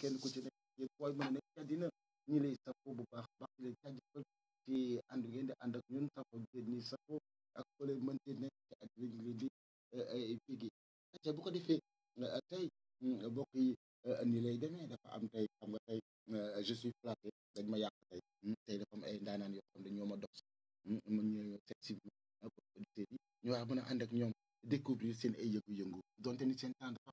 kenn ku ci nekk yéen booy mën a nekk ci àddina ñi lay safoo bu baax baax di leen jaajëfal ci ànd ngeen di ànd ak ñun safoo bi ngeen ñi safoo ak foo leen mën di nekk ci àddina ñu leen di bégee te bu ko defee tey mbokk yi ni lay demee dafa am tey xam nga tey je suis flatté dañ ma yàq tey tey dafa am ay ndaanaan yoo xam ne ñoo ma dox mën ñu seet si auditeurs yi ñu war a mën a ànd ak ñoom découvrir seen ay yëngu-yëngu donte ni seen temps dafa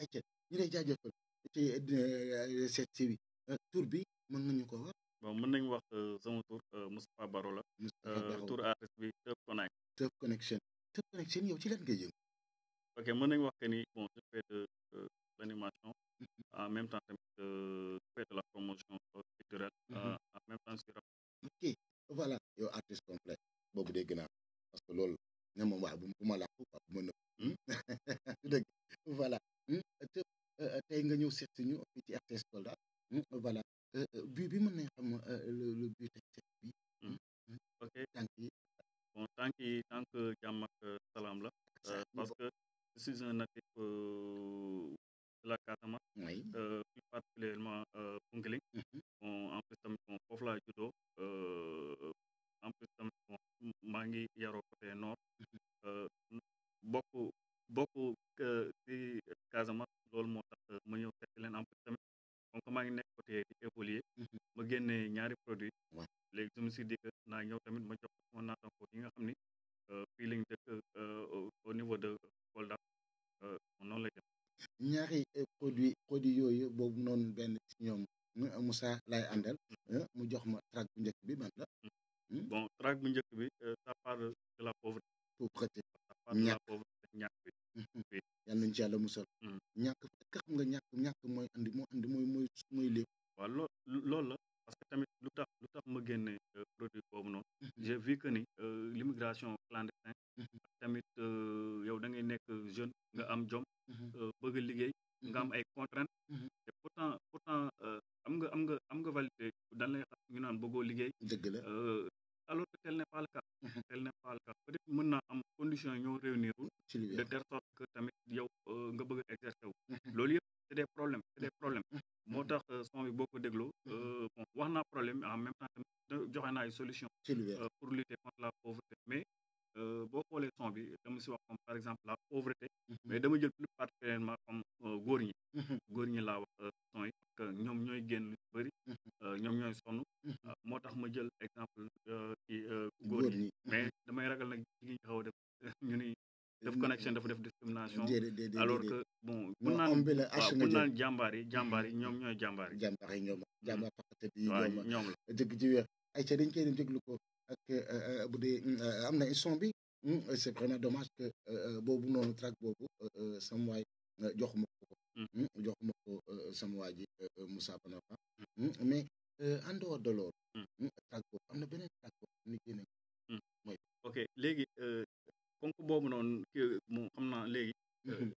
ayca ñu lay jaajëfal ci euh, seet si bi euh, tur bi mën nga ñu ko wax. bon mën nañu wax euh, sama tur euh, Moustapha Baro la Moustapha euh, Bakhoum. tur artiste bi Teuf Connect Teuf Connection Teuf Connection yow ci lan ngay yëngu. ok mën nañu wax que ni bon je fais de euh, l'animation en même temps tamit euh, je fais de la promotion euh, culturelle Mhm. Euh, en même temps je suis Macky voilà yow artiste complet boobu dégg naa parce que loolu ne moom waaw bu ma làqu quoi bu ma nëb hmm? dëgg voilà hmm? te euh, tey nga ñëw seet si ñu fii ci RTS Kolda hmm? voilà euh, euh, but bi mën nañ xam le but tey seet bi ok tànk yi bon tànk yi tànk jàmm ak salaam la parce que je suis un natif de la Casamance. oui euh, plus particulièrement euh, Bounkiling. Mhm. bon en plus tamit bon foofu laa juddoo euh, en plus tamit bon maa ngi yaroo côté nord. Mhm. bokk bokk ci Casamance loolu moo tax ma ñëw fekk leen en plus tamit. donc maa ngi nekk côté di évoluer mhm. ma génne ñaari produit léegi je me suis dit que naa ñëw tamit ma jox sama naataango yi nga xam ni euh, fii lañ dëkk euh, au niveau de Kolda euh, noonu lay def ñaari produit produit yooyu boobu noonu benn ci ñoom Moussa laay àndal mm. mu jox ma track bu njëkk bi ban la mm. Hmm? bon track bu njëkk bi ça parle de la pauvreté pauvreté ça parle de la pauvreté ñàkk bi hmm. yàlla nañ ci yàlla musal hmm. ñàkk fekk xam nga ñàkk ñàkk mooy andi moo andi mooy mooy mooy lépp waaw loo loolu la parce que tamit lu tax lu tax ma génne euh, produit boobu noonu hmm. j'ai vu que ni euh, l'immigration clandestine hmm. tamit euh, yow da ngay nekk jeune nga am jom bëgg liggéey nga am ay contraintes te pourtant pourtant am nga am nga am nga validé dan lay xam ñu naan bëggoo liggéey dëgg la alors que tel n'est pas le cas mhm. tel n'est pas le cas peut être mën naa am condition yi ñoo réunirul de telle sorte que tamit yow euh, nga bëgg a exercer wu mhm. loolu yëpp c'est des problèmes c'est des problèmes mhm. moo tax euh, son bi boo ko dégloo euh, bon wax naa problème en même temps tamit joxe naa ay solution pour lutter contre la pauvreté mais boo xoolee son bi dama si wax comme par exemple la pauvreté mais dama jël plus particulièrement comme góor ñi góor ñi laa wax son yi parce que ñoom ñooy génn lu bëri euh, ñoom ñooy sonn euh, moo tax ma jël exemple euh, ci euh, góor góor ñi ñi mais damay ragal nag jigéen ñi xaw a def ñu ni def connexion dafa def discrimination déedéet déedéet alors que bon bu non naan homme bi la waaw H bu nga jël naan jàmbaar yi jàmbaar yi ñoom ñooy jàmbaar yi jàmbaar yi ñoom jàmbaar faxate bi waaw ñoom ñoom la dëgg ci wér ay ca dañ koy dem déglu ko ak euh, euh, bu dee euh, am na son bi Hmm, euh, c'est vraiment dommage que euh, euh, boobu noonu track boobu sama waay joxuma ko ko hmm. Hmm, joxuma ko sama waa ji Moussa Banafa mais en dehors de loolu track boobu am na beneen track boobu ni génne mooy ok léegi ponk boobu noonu moom xam naa léegi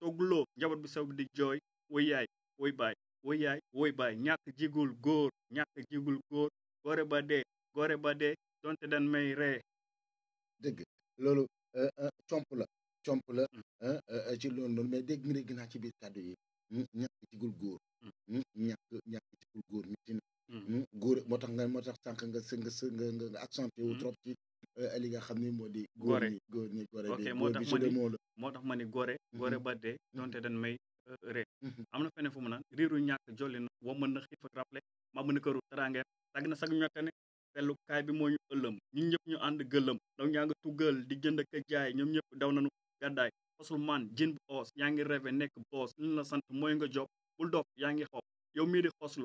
togguloo njaboot bi saw bi di jooy woy yaay woy baay woy yaay woy baay ñàkk jigul góor ñàkk jigul góor gore ba dee gore ba dee donte dan may ree dëgg loolu euh, euh, comp la comp la mm. euh, ci loolu noonu mais dégg mi dégg naa ci biir kàddu yi ñàkk jigul góor mm. ñàkk ñàkk jigul góor mi ci na Hmm. góor moo tax nga moo tax sànq nga së nga së nga nga accentué wu hmm. trop ci euh, li nga xam ni moo di. góor ñi góor ñi góor bi moo tax ma ni moo tax ma ni góore. Hmm. góore ba dee donte dañ may euh, ree. am na feneen fu mu naan riiru ñàkk jolli na wa mën na xiif ak rappelé ma mën a këru teraange sag na sag ñotte ne pellukaay bi moo ñu ëllëm ñun ñëpp ñu ànd gëllëm ndaw ñaa nga tuggal di jënd ak jaay ñoom ñëpp daw nañu gàddaay fasul man jën bu oos yaa ngi rêvé nekk boos li la sant mooy nga job bul dof yaa ngi xob yow mii di xoslu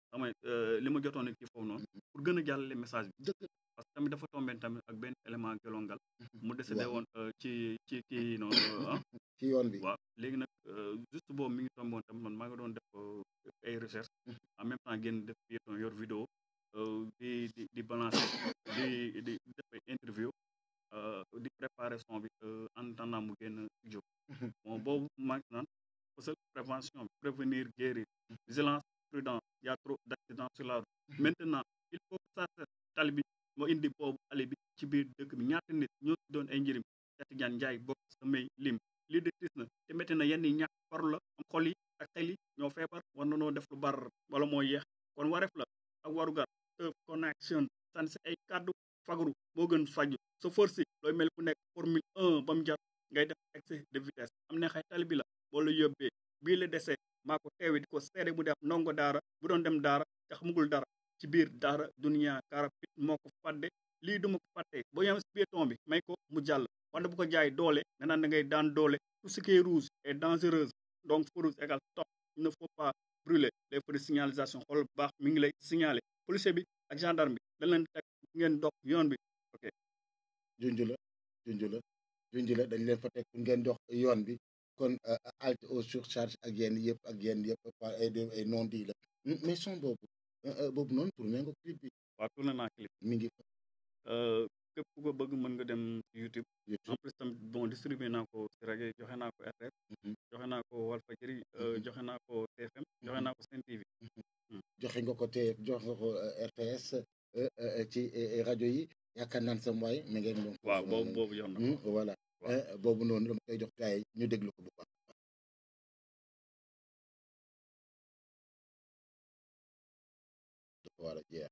xam euh, li ma jotoon a kii foofu noonu mm-hmm. pour gën a jàllale message bi parce que tamit dafa tombé tamit ak benn élément gelongal mm-hmm. mu décédé woon euh, ci ci kii noonu euh, ah. ci yoon bi waaw léegi nag juste boobu mi ngi tombé woon tamit man maa ngi doon def ay recherche mm-hmm. en même temps génn def piéton yor vidéo di di di balancer di di def ay interview di préparer son bi en attendant mu génn jóg bon boobu maa ngi naan parce que prévention prévenir guérir vigilance prudent y a trop d'accidents sur la route mm-hmm. maintenant il faut que ça cesse tali bi moo indi boobu tali bi ci biir dëkk bi ñaata nit ñoo ci doon ay njëriñ Cheikh Tidiane Ndiaye bokk samay lim lii de tis na te métti na yenn yi ñàkk faru la am xol yi ak xel yi ñoo feebar war na noo def lu bar wala moo yeex kon wareef la ak warugar of connection san si ay kàddu fagaru moo gën faju sa force looy mel ku nekk formule 1 ba mu jar ngay def excès de vitesse am ne xay tali bi la boo la yóbbee bii la desee maa ko teewe di ko seede mu def ndongo daara bu doon dem daara te xamugul dara ci biir daara duniya kaara pit moo ko fàdde lii duma ko fàtte boo yem si béton bi may ko mu jàll wante bu ko jaay doole nga naan da ngay daan doole tout ce qui est rouge est dangereuse donc feu rouge égale stop il ne faut pas brûler les feux de signalisation xool bu baax mi ngi lay signaler policier bi ak gendarme bi dañ leen teg ngeen dox yoon bi ok junj la junj la junj la dañ leen fa teg ngeen dox yoon bi kon euh, halte aux surcharges ak yenn yëpp ak yenn yëpp par ay ay non di la mais son boobu euh, euh, boobu noonu tourné nga clip bi waaw tourné naa clip mi ngi fa képp ku ko bëgg mën nga dem YouTube en plus tam bon distribué naa ko si rajo joxe naa ko RTS mhm. joxe naa ko Walfadjri mhm. joxe naa ko TFM joxe mhm. naa ko Sen TV joxe nga ko te jox nga ko RTS ci rajo yi yaakaar naan sam waay mi ngeen moom. waaw boobu boobu yoon na. voilà boobu noonu dama koy jox gars yi ñu déglu ko bu baax. dafa war a jeex.